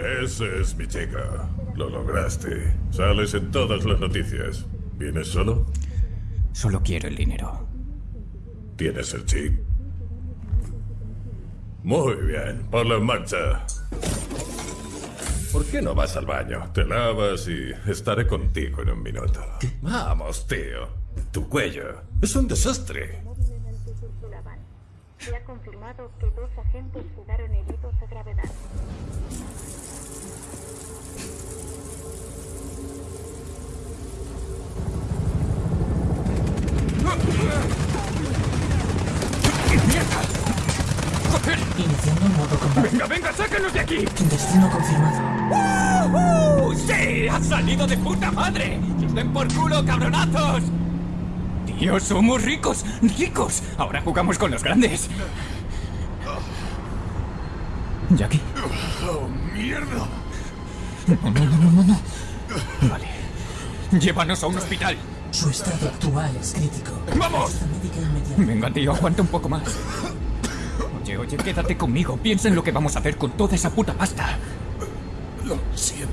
Ese es mi chica. Lo lograste. Sales en todas las noticias. ¿Vienes solo? Solo quiero el dinero. ¿Tienes el chip? Muy bien, ponlo en marcha. ¿Por qué no vas al baño? Te lavas y estaré contigo en un minuto. Vamos, tío. Tu cuello es un desastre. Se ha confirmado que dos agentes quedaron heridos a gravedad. Iniciando modo combate. ¡Venga, venga, sácanos de aquí! Destino confirmado. ¡Uh! ¡Sí! ¡Ha salido de puta madre! ¡Nos den por culo, cabronazos! Tío, somos ricos, ricos. Ahora jugamos con los grandes. Jackie. ¡Oh, mierda! No, no, no, no, no, no. Vale. Llévanos a un hospital. Su estado actual es crítico. ¡Vamos! Venga, tío, aguanta un poco más. Oye, oye, quédate conmigo. Piensa en lo que vamos a hacer con toda esa puta pasta. Lo siento.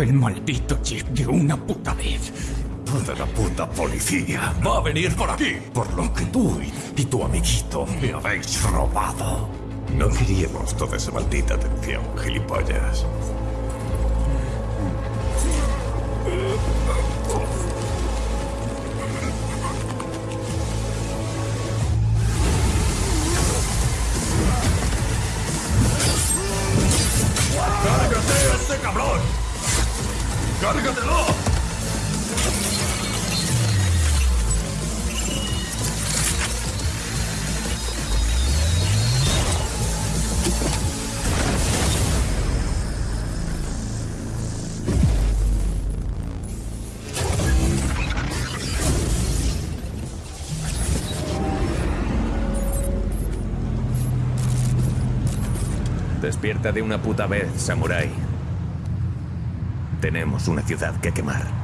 El maldito chip de una puta vez. Toda la puta policía va a venir por aquí por lo que tú y tu amiguito me habéis robado. No queríamos toda esa maldita atención, gilipollas. Despierta de una puta vez, samurái. Tenemos una ciudad que quemar.